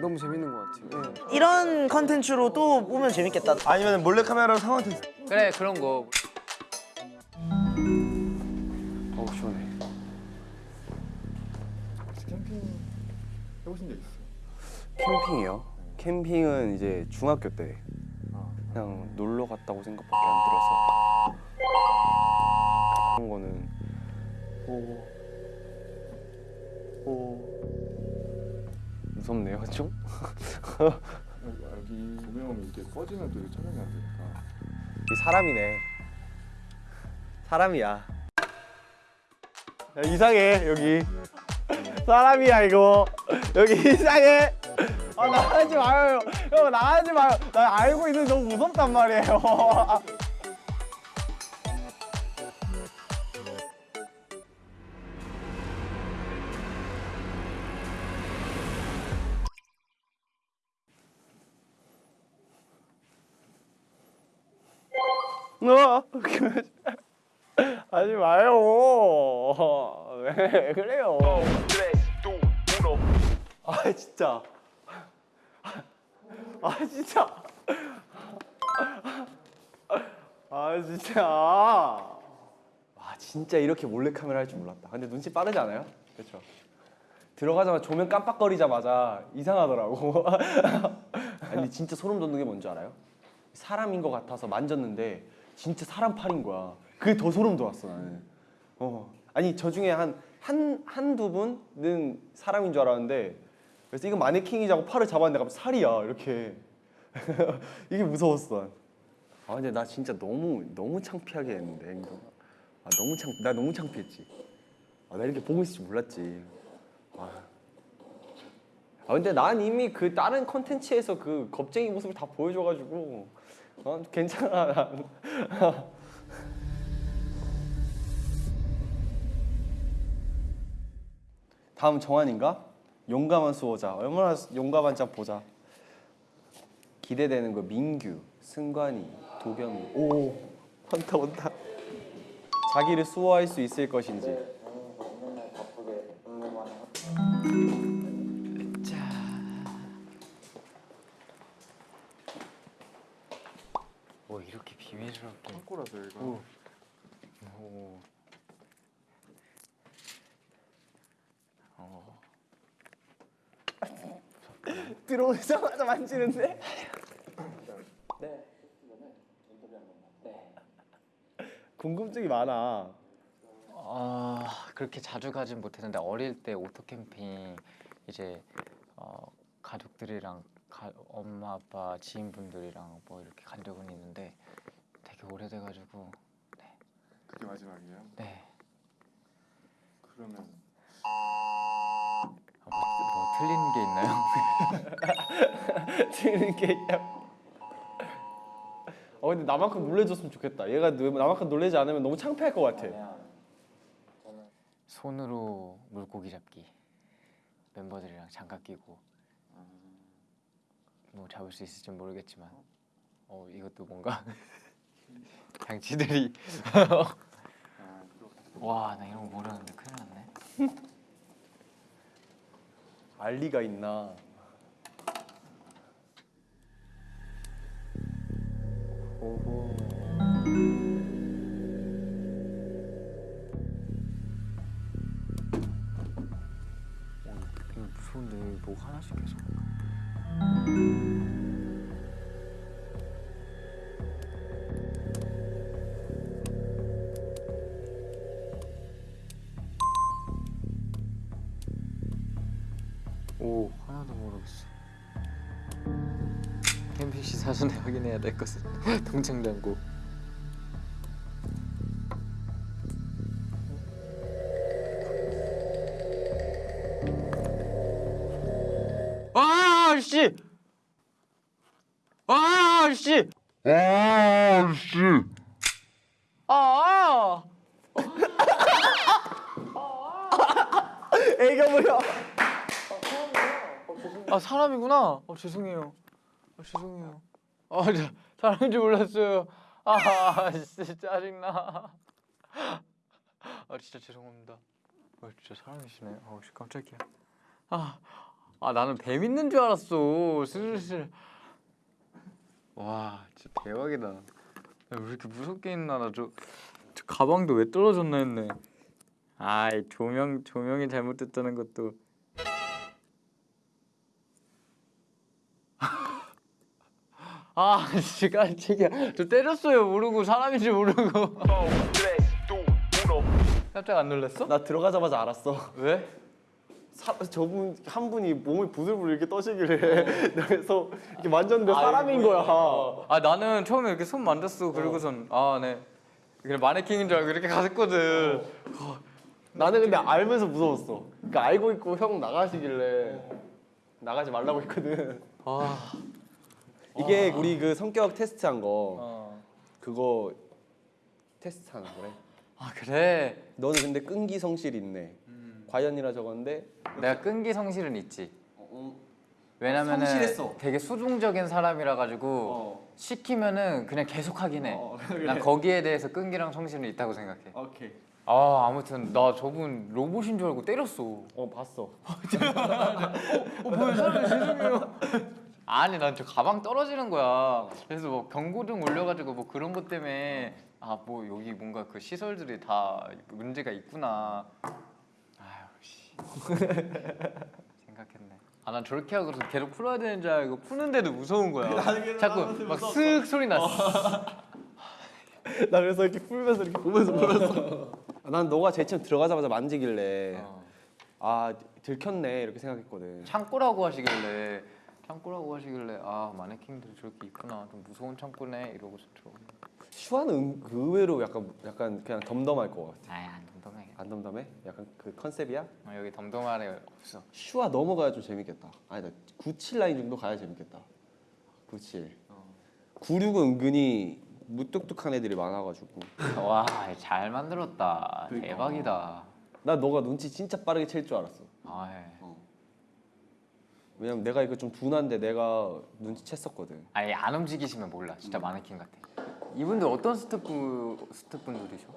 너무 재밌는 것 같아요. 네. 이런 컨텐츠로 또 보면 재밌겠다. 아니면 몰래카메라로 상황 테스트 그래 그런 거 어우 시원해. 해보신 적 있어요? 캠핑이요? 캠핑은 이제 중학교 때 그냥 놀러 갔다고 생각밖에 안 들어서 그런 거는 오, 오 무섭네요. 좀? 여기 조명이 이게 꺼지면 또 촬영이 안 되니까. 이 사람이네. 사람이야. 야, 이상해 여기. 사람이야 이거. 여기 이상해. 아 나가지 마요 형 나가지 마요. 나 알고 있는데 너무 무섭단 말이에요 어, 하지 마요. 왜 그래요? 아 진짜. 아 진짜. 아 진짜. 와 진짜 이렇게 몰래 카메라 할 줄 몰랐다. 근데 눈치 빠르지 않아요? 그렇죠. 들어가자마자 조명 깜빡거리자마자 이상하더라고. 아니 진짜 소름 돋는 게 뭔지 알아요? 사람인 것 같아서 만졌는데 진짜 사람 팔인 거야. 그게 더 소름 돋았어 나는. 어. 아니 저 중에 한 한 한두 분은 사람인 줄 알았는데 그래서 이거 마네킹이자고 팔을 잡았는데 갑자기 살이야 이렇게. 이게 무서웠어. 난. 아 근데 나 진짜 너무 너무 창피하게 했는데 행동. 아 너무 창, 나 너무 창피했지. 아, 나 이렇게 보고 있을 줄 몰랐지. 아. 아 근데 난 이미 그 다른 컨텐츠에서 그 겁쟁이 모습을 다 보여줘가지고 어, 괜찮아 난. 다음 정한인가? 용감한 수호자. 얼마나 용감한 자 보자. 기대되는 거 민규, 승관이, 도겸이. 오 온다 온다. 자기를 수호할 수 있을 것인지 뭐 이렇게 비밀스럽게 창고라서 얘가 오. 들어오자마자 만지는데? 궁금증이 많아. 아 그렇게 자주 가진 못했는데 어릴 때 오토 캠핑 이제 어, 가족들이랑 가, 엄마 아빠 지인분들이랑 뭐 이렇게 간 적은 있는데 되게 오래돼가지고 그게 마지막이에요? 네 그러면 아, 뭐, 뭐 틀린 게 있나요? 틀린 게 있냐? 어 근데 나만큼 놀래줬으면 좋겠다. 얘가 너- 나만큼 놀래지 않으면 너무 창피할 것 같아. 손으로 물고기 잡기 멤버들이랑 장갑 끼고 뭐 잡을 수 있을지 모르겠지만 어 이것도 뭔가 장치들이 와 나 이런 거 모르는데 큰일 났네 알리가 있나? 오호. 어, 이거 무서운데 뭐 하나씩 계속 오 하나도 모르겠어. 캠핑시 사전에 확인해야 될 것은 동창장고 아 씨! 아 씨! 아! 애가 뭐야? 아 사람이구나. 어 죄송해요. 아, 죄송해요. 아 저, 사람인 줄 몰랐어요. 아 진짜 짜증나. 아 진짜 죄송합니다. 아 진짜 사람이시네. 아 씨, 깜짝이야. 아, 아 나는 뱀 있는 줄 알았어. 슬슬. 와 진짜 대박이다. 야, 왜 이렇게 무섭게 있나 나저 저 가방도 왜 떨어졌나 했네. 아이 조명 조명이 잘못됐다는 것도. 아, 씨 깜짝이야. 저 때렸어요. 모르고 사람인지 모르고. 깜짝 안 놀랐어? 나 들어가자마자 알았어. 왜? 사, 저분 한 분이 몸을 부들부들 이렇게 떠시길래 그래서 이렇게 만졌는데 사람인 거야. 아 나는 처음에 이렇게 손 만졌어. 그리고선 아 네. 그냥 마네킹인 줄 알고 이렇게 갔거든. 나는 근데 알면서 무서웠어. 그러니까 알고 있고 형 나가시길래 나가지 말라고 했거든. 아, 이게 우리 그 성격 테스트한 거 어. 그거 테스트하는 거래. 아 그래. 너는 근데 끈기 성실이 있네. 과연이라 적었는데 내가 끈기 성실은 있지. 왜냐면은 성실했어. 되게 수동적인 사람이라 가지고 어. 시키면은 그냥 계속 하긴 해. 어, 난 거기에 대해서 끈기랑 성실은 있다고 생각해. 오케이. 아 아무튼 나 저분 로봇인 줄 알고 때렸어. 어 봤어. 아니 난 저 가방 떨어지는 거야. 그래서 뭐 경고등 올려가지고 뭐 그런 것 때문에 아 뭐 여기 뭔가 그 시설들이 다 문제가 있구나. 아유 씨. 생각했네. 아 난 저렇게 하고서 계속 풀어야 되는 줄 알고 푸는데도 무서운 거야. 자꾸 막슥 소리 났어. 나 그래서 이렇게 풀면서 이렇게 보면서 풀었어. 난 너가 제일 처음 들어가자마자 만지길래 어. 아 들켰네 이렇게 생각했거든. 창고라고 하시길래 창고라고 하시길래 아 마네킹들이 저렇게 있구나 좀 무서운 창고네 이러고서 들어갔네. 슈아는 은- 그 의외로 약간 약간 그냥 덤덤할 것 같아. 아이 안 덤덤해. 안 덤덤해? 약간 그 컨셉이야? 어, 여기 덤덤한 애 없어. 슈아 넘어가야 좀 재밌겠다. 아니다. 97 라인 정도 가야 재밌겠다. 97. 96은 은근히 무뚝뚝한 애들이 많아가지고. 와 잘 만들었다. 대박이다. 나 너가 눈치 진짜 빠르게 챌 줄 알았어. 아, 예. 왜냐면 내가 이거 좀 둔한데 내가 눈치 챘었거든. 아예 안 움직이시면 몰라. 진짜 마네킹 같아. 이분들 어떤 스태프 스태프분들이셔?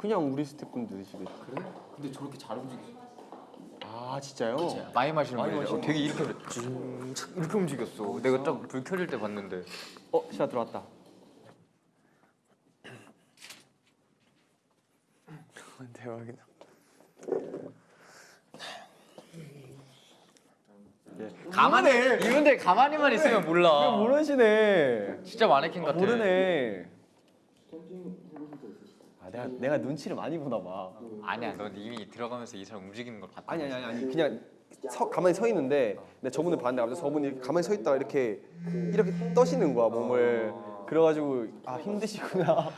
그냥 우리 스태프분들이시겠지. 그래? 근데 저렇게 잘 움직이셔. 아 진짜요? 많이 마시는 많이. 마시는 어, 되게 이렇게 쭉 이렇게 움직였어. 내가 딱 불 켜질 때 봤는데. 어 슈아 들어왔다. 대박이다. 가만히 이분들 가만히만 있으면 몰라. 모르시네. 진짜 마네킹 같아. 모르네. 아 내가 내가 눈치를 많이 보나 봐. 아니야, 넌 이미 들어가면서 이 사람 움직이는 걸 봤다. 아니 아니 아니 아니 그냥 서, 가만히 서 있는데 내가 저분을 봤는데 갑자기 저분이 가만히 서 있다가 이렇게 이렇게 떠시는 거야 몸을. 그래가지고 아 힘드시구나.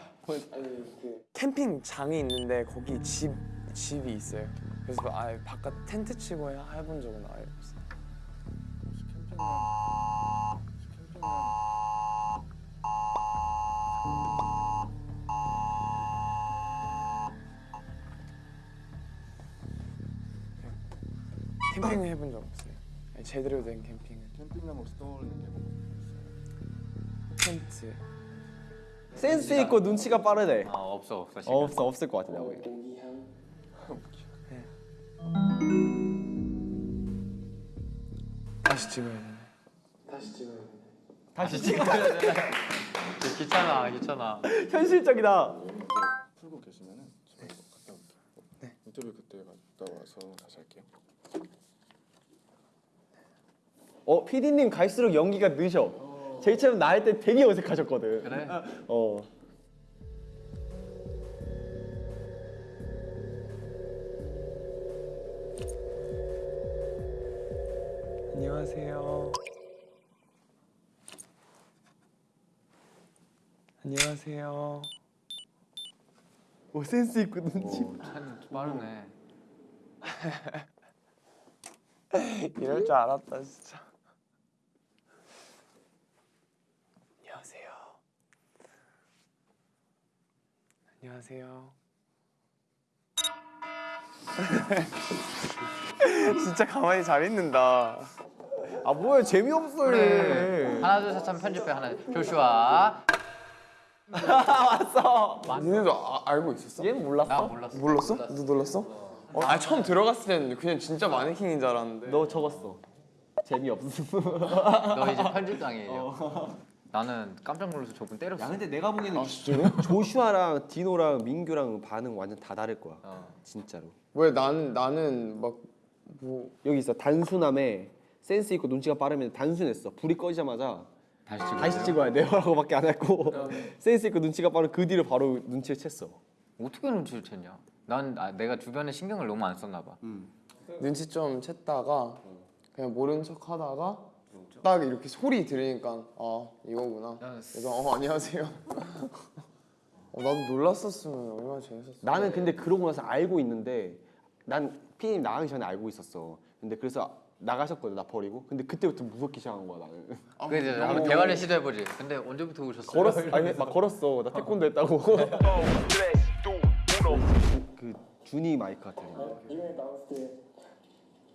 캠핑장이 있는데 거기 집 집이 있어요. 그래서 아예 바깥 텐트 치고 해- 해본 적은 아예 없어요. 캠핑 을 해본 적 없어요. 아니, 제대로 된 캠핑은 캠핑하면 혹시 떠오르는 게 뭐? 텐트. 센스 있고 눈치가 빠르네. 아 없어 없어. 어, 없어 없을 것 같아 내가 보기엔. 다시 찍어야 되네. 다시 찍어야 돼. 귀찮아 귀찮아. 현실적이다. 풀고 계시면은 제가 이거 갔다 올게요. 네. 인터뷰 그때 갔다 와서 다시 할게요. 어 PD님 갈수록 연기가 느셔. 제일 처음 나 할 때 되게 어색하셨거든. 그래? 어. 안녕하세요. 안녕하세요. 오 센스 있고 눈치. 오, 참 빠르네. 이럴 줄 알았다 진짜. 안녕하세요. 안녕하세요. 진짜 가만히 잘 있는다. 아 뭐야 재미없어 그래. 얘. 하나 둘셋 하면 편집해 하나. 조슈아. 니네도 아, 알고 있었어? 얘는 몰랐어? 나 몰랐어. 몰랐어? 너 놀랐어? 어, 아 처음 들어갔을 때는 그냥 진짜 마네킹인 줄 알았는데. 너 적었어. 재미없음. 너 이제 편집장이에요. 나는 깜짝 놀라서 저분 때렸어. 야 근데 내가 보기에는 아 진짜로? 조슈아랑 디노랑 민규랑 반응 완전 다 다를 거야. 어. 진짜로. 왜 나는 나는 막 뭐 여기 있어 단순함에 센스 있고 눈치가 빠르면 단순했어. 불이 꺼지자마자 다시 찍어. 다시 찍어야 돼요 라고밖에 안 했고 센스 있고 눈치가 빠른 그 뒤로 바로 눈치를 챘어. 어떻게 눈치를 챘냐? 난 아, 내가 주변에 신경을 너무 안 썼나 봐. 눈치 좀 챘다가 그냥 모른 척 하다가 딱 이렇게 소리 들으니까 아 이거구나. 그래서 어 안녕하세요. 어, 나도 놀랐었으면 얼마나 재밌었어. 나는 근데 그러고 나서 알고 있는데 난 피디님 나가기 전에 알고 있었어. 근데 그래서 나가셨거든 나 버리고. 근데 그때부터 무섭기 시작한 거야 나는. 그 이제 한번 대화를 시도해 보지. 근데 언제부터 오셨어요? 걸었어. 아니 막 걸었어. 나 태권도 했다고. 그 준이 마이크 같은 거.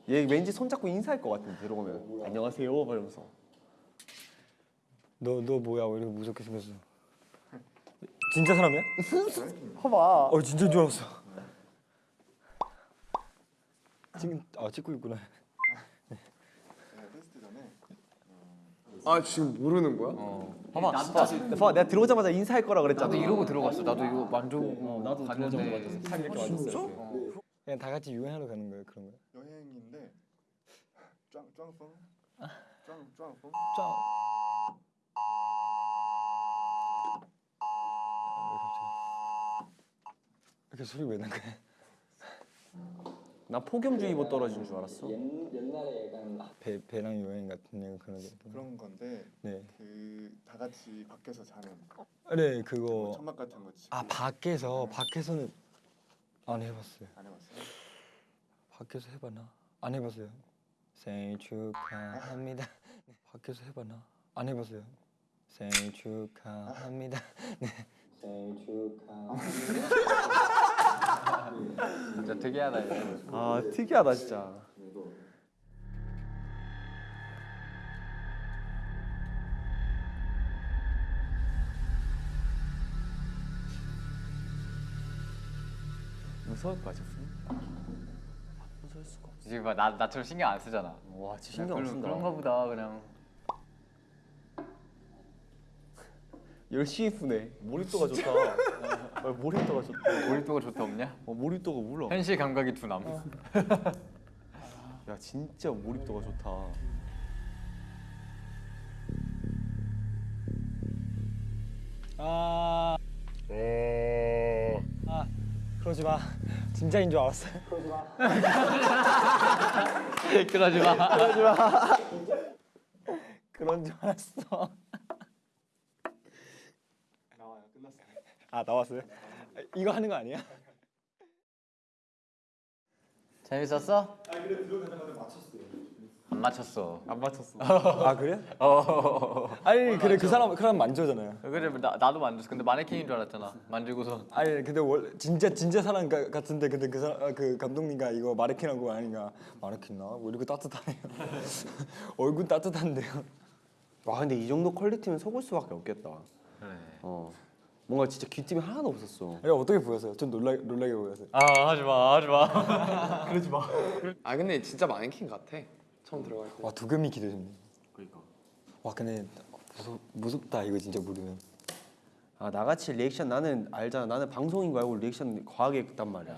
얘 왠지 손잡고 인사할 것 같은데 들어오면 안녕하세요 이러면서 너 너 뭐야 왜 이렇게 무섭게 생겼어? 진짜 사람이야? 봐봐 어 진짜인 줄 알았어. 지금 아 찍고 있구나. 아 지금 모르는 거야? 봐봐 봐봐 봐봐 내가 들어오자마자 인사할 거라 그랬잖아 나도 이러고 들어갔어. 나도 이거 만져보고 나도 갔는데 들어오자마자 살 이렇게 맞았어 그냥 다 같이 유행하러 가는 거야 그런 거야. 여행인데 짱 짱뽕 짱 짱뽕 이렇게 소리 왜 난 거야? 난 폭염주의보 떨어진 줄 알았어 배 배낭 여행 같은 거 그런 거. 그런 건데 네. 그 다 같이 밖에서 자는 네 그거 천막 같은 거 치고 아 밖에서 밖에서는 안 해봤어요. 안 해봤어요? 밖에서 해봤나? 안 해봤어요. 생일 축하합니다. 네. 밖에서 해봤나? 안 해봤어요. 생일 축하합니다. 네. 생일 축하합니다. 진짜 특이하다 이거. 아 특이하다 진짜 무서울 것 같았어 무 서울 수가 없어 지금 봐, 나 나처럼 신경 안 쓰잖아. 와 진짜 신경 안 쓴다 그런가 보다 그냥. 열심히 푸네 몰입도가 좋다 어, 몰입도가 좋다 몰입도가 좋다 없냐? 어, 몰입도가 몰라 현실 감각이 둔함. 야 진짜 몰입도가 좋다 아. 아. 그러지 마. 진짜인 줄 알았어. 그러지 마. 그런 줄 알았어. 나와요. 끝났어요. 아 나왔어요? 아, 이거 하는 거 아니야? 재밌었어? 안 맞췄어. 안 맞췄어 아 그래? 아니 그래 그 사람 그 사람 만져잖아요. 그래 나 나도 만졌어. 근데 마네킹인 줄 알았잖아. 만지고서 아니 근데 원 진짜 진짜 사람 가- 같은데 근데 그 사람 아, 그 감독님과 이거 마네킹하고 아닌가 마네킹 나왜 이렇게 따뜻하네요. 얼굴 따뜻한데요. 와 근데 이 정도 퀄리티면 속을 수밖에 없겠다 그래. 어 뭔가 진짜 귀띔이 하나도 없었어 이거 어떻게 보였어요? 좀 놀라 놀라게 보였어요. 아 하지 마 하지 마. 아 근데 진짜 마네킹 같아. 처음 들어갈 때. 와 도겸이 기대되네. 그러니까. 와 근데 무섭 무섭다 이거 진짜 모르면. 아 나같이 리액션 나는 알잖아 나는 방송인 거 알고 리액션 과하게 했단 말이야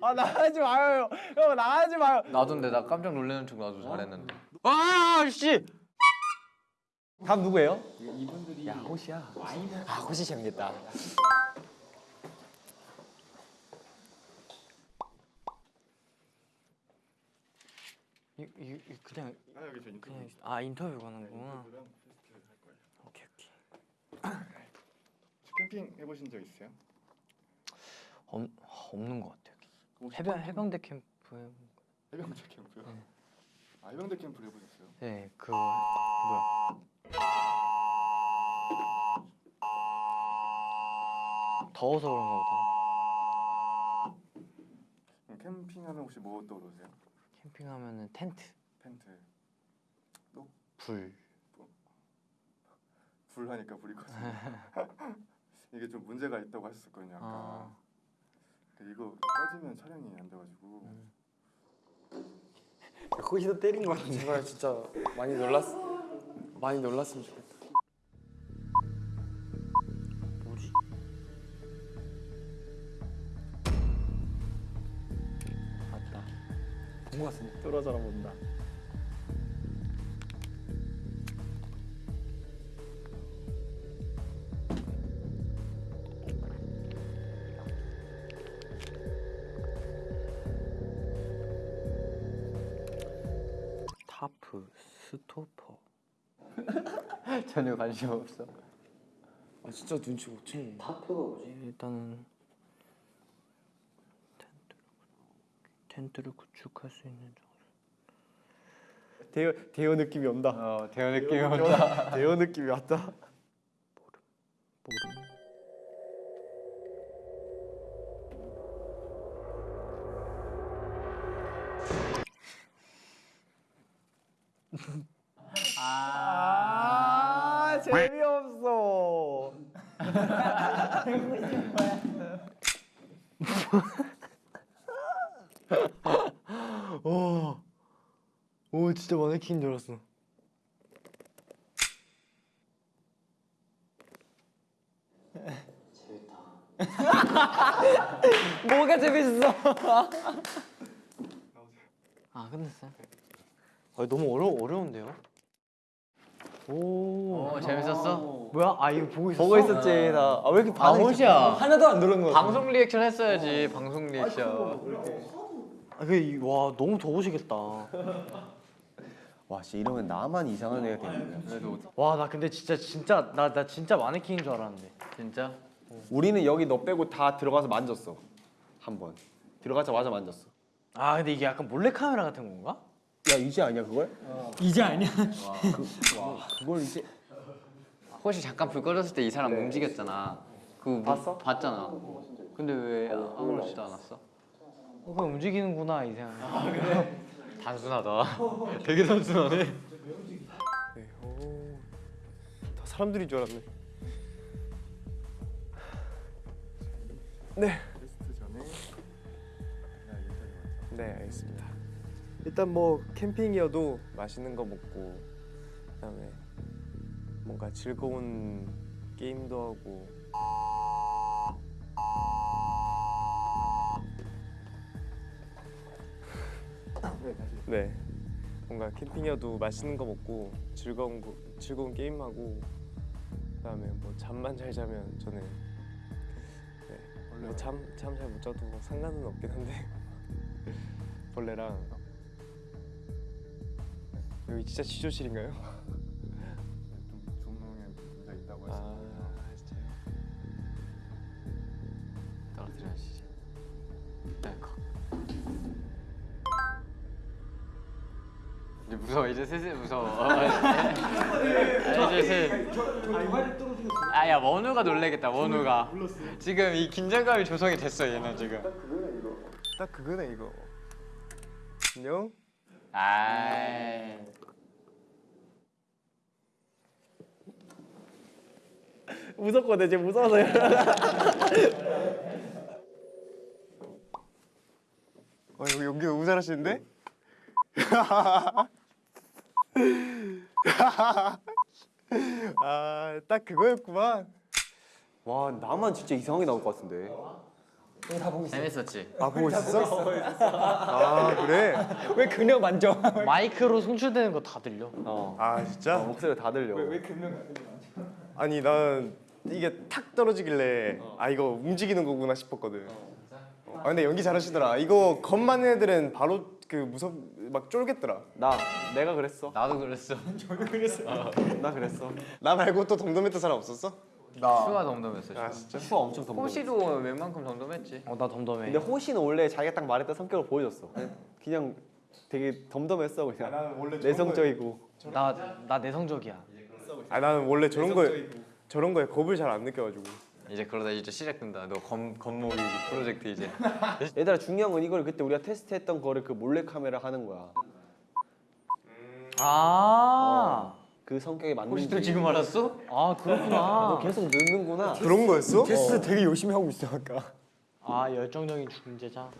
아 나가지 마요 형. 형 나가지 마요. 나도 근데 나 깜짝 놀라는 척 나도 잘했는데. 아 씨. 다음 누구예요? 야 호시야. 아 호시 재밌겠다. 이, 이, 이 그냥 아 여기 저 인터뷰 그냥 아 인터뷰 가는구나. 오케이 오케이. 캠핑 해보신 적 있어요? 없, 없는 것 같아요. 해병 해병대 캠프에 해병대 캠프요? 아 해병대 캠프를 해보셨어요? 네 그 뭐야 더워서 그런가 보다. 캠핑하면 혹시 뭐 떠오르세요? 캠핑하면은 텐트, 텐트. 불. 불 하니까 불이 커지. 이게 좀 문제가 있다고 하셨었거든요. 아까. 아, 그 이거 꺼지면 촬영이 안 돼가지고. 거기서 때린 거 같은데. 제발 진짜 많이 놀랐 많이 놀랐으면 좋겠다. 본거 같은데 뚫어져라 본다. 타프, 스토퍼. 전혀 관심 없어. 아 진짜 눈치 못 채네. 타프가 뭐지? 일단은 텐트를 텐트를 구축할 수 있는 장 대여 대여 느낌이 온다. 어 대여 느낌이 온다. 대여 느낌이 왔다. 모름. 아 재미없어. 오 진짜 마네킹인 줄 알았어. 뭐가 재밌어? 아 끝났어요? 아 너무 어려 어려운데요? 오, 어, 재밌었어? 뭐야? 아 이거 보고 있었어? 보고 있었지 나. 아왜 이렇게 아 반응이 호시야. 하나도 안 들은 거. 방송 리액션 했어야지. 방송 리액션. 아, 그와 너무 더우시겠다. 와, 씨 이러면 나만 이상한 애가 되는 거야. 와 나 근데 진짜 진짜 나 나 진짜 마네킹인 줄 알았는데. 진짜? 우리는 여기 너 빼고 다 들어가서 만졌어. 한 번. 들어가자마자 만졌어. 아 근데 이게 약간 몰래 카메라 같은 건가? 야 이제 아니야 그걸? 이제 아니야. 그걸 이제 혹시 잠깐 불 꺼졌을 때 이 사람 움직였잖아. 그거 뭐- 봤어? 봤잖아. 근데 왜 아무렇지도 않았어? 어, 그냥 움직이는구나 이 생각. 단순하다. 되게 단순하네. 네, 오, 다 사람들인 줄 알았네. 네? 네 알겠습니다. 일단 뭐 캠핑이어도 맛있는 거 먹고 그다음에 뭔가 즐거운 게임도 하고 네. 뭔가 캠핑이어도 맛있는 거 먹고 즐거운 거 즐거운 게임 하고 그다음에 뭐 잠만 잘 자면 저는 네, 뭐잠잠 잘 못 자도 상관은 없긴 한데 벌레랑. 여기 진짜 지조실인가요? 무서워. 이제 슬슬 무서워. 어, 이제 슬. 아야 원우가 놀래겠다. 원우가. 지금 이 긴장감이 조성이 됐어. 얘는 지금. 딱 그거네 이거 안녕? 아. 무섭거든 이제 무서워서 어 여기 연기 너무 잘하시는데? 아 딱 그거였구만 와 나만 진짜 이상하게 나올 것 같은데. 재밌었지. 아 보고 있었어? 아 그래? 왜 그냥 만져? 마이크로 송출되는 거 다 들려. 어. 아 진짜? 어, 목소리가 다 들려. 아니 난 이게 탁 떨어지길래 아 이거 움직이는 거구나 싶었거든 어. 아 근데 연기 잘하시더라 이거 겉만 애들은 바로 그 무섭 막 쫄겠더라 나 내가 그랬어. 나도 그랬어. 나 그랬어. 나 말고 또 덤덤했던 사람 없었어? 슈아 덤덤했어. 아 슈. 진짜? 슈아가 엄청 덤덤. 호시도 웬만큼 덤덤했지. 어 나 덤덤해. 근데 호시는 원래 자기가 딱 말했던 성격을 보여줬어. 그냥 되게 덤덤했어 그냥. 나는 원래 내성적이고. 나 나 내성적이야. 아 나는 원래 저런 거에 저런 거에 겁을 잘 안 느껴가지고 이제 그러다 이제 시작된다. 너 검, 검목이 프로젝트 이제. 얘들아 중요한 건 이걸 그때 우리가 테스트했던 거를 그 몰래 카메라 하는 거야. 아. 그 성격에 맞는지. 혹시 또 지금 알았어? 아 그렇구나. 너 계속 늦는구나. 그런 거였어? 테스트 되게 열심히 하고 있어 아까. 아 열정적인 중재자.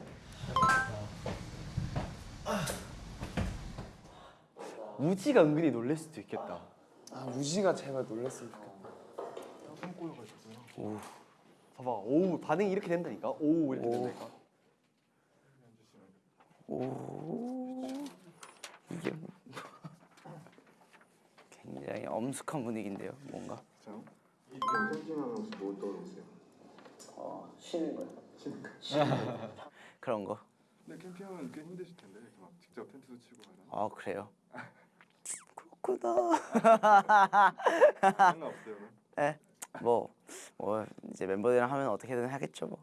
우지가 은근히 놀랄 수도 있겠다. 아 우지가 제발 놀랬으면 좋겠다. 봐봐, 오 반응이 이렇게 된다니까. 오 이렇게 된다니까. 굉장히 엄숙한 분위기인데요. 뭔가. 뭐? 어, 쉬는 거요. 쉬는 거. 그런 거. 근데 캠핑하면 꽤 힘드실 텐데 이렇게 막 직접 텐트도 치고 하면 아 그래요. 그렇구나. 상관 없어요. 예. 뭐, 뭐 이제 멤버들이랑 하면 어떻게든 하겠죠 뭐.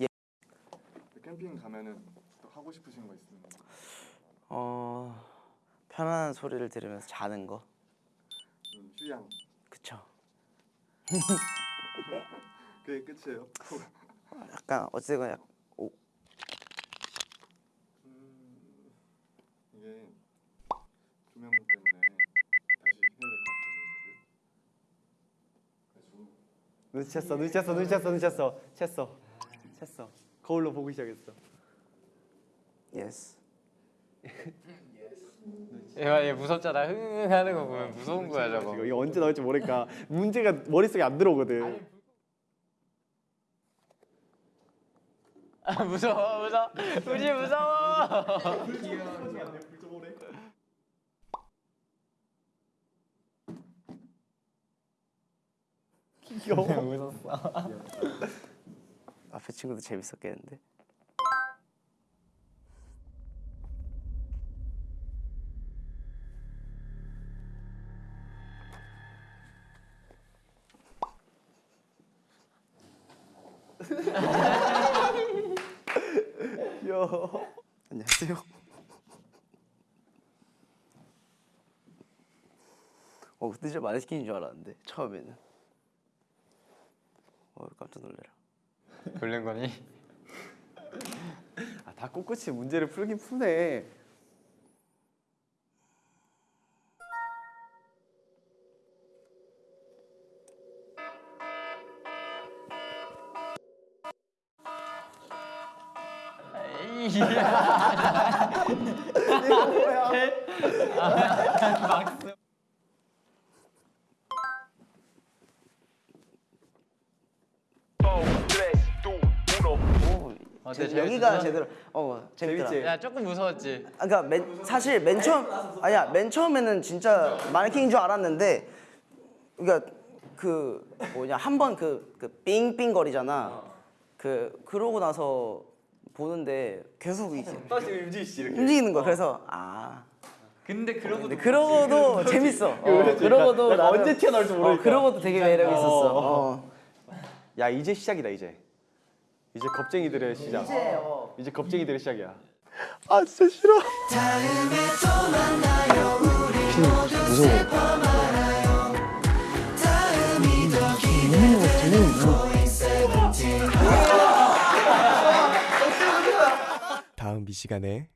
예. 캠핑 가면은 또 하고 싶으신 거 있으면 어 편안한 소리를 들으면서 자는 거. 음, 휴양 그쵸. 그게 끝이에요. 약간 어쨌든 약 오, 음, 이게 조명 때문에 다시 해야 될 것 같아요. 그래서 눈치 챘어, 눈치 챘어, 눈치 챘어, 눈치 챘어, 챘어, 챘어. 거울로 보고 시작했어. Yes. 얘, 얘 무섭잖아. 흥 하는 거 보면 무서운 거야 저거. 이거 언제 나올지 모르니까 문제가 머릿속에 안 들어오거든. 아 무서워 무서워. 우지 무서워. 앞에 친구도 재밌었겠는데. 귀여워. 안녕하세요. 어 그때 진짜 마네스킨인 줄 알았는데 처음에는. 어 깜짝 놀래라. 놀란 거니? 아, 다 꿋꿋이 문제를 풀긴 푸네. 야 조금 무서웠지. 아, 그러니까 맨, 사실 맨 처음 아니야 맨 처음에는 진짜 마네킹인 줄 알았는데 그러니까 그 뭐냐 한 번 그그 삥삥 거리잖아. 그 그러고 나서 보는데 계속 이제 다시 씨 이렇게. 움직이는 거야. 그래서 아 근데 그러고 근데 그러고도 재밌어. 어, 그러고도 약간 나는 언제 튀어나올지 어, 모르니까. 그러고도 되게 매력 있었어. 어. 야 이제 시작이다 이제. 이제 겁쟁이들의 시작. 이제 어. 이제 겁쟁이들의 시작이야. 슬퍼 말아요 다음이 더 기대되는 고잉 세븐틴 다음 이 시간에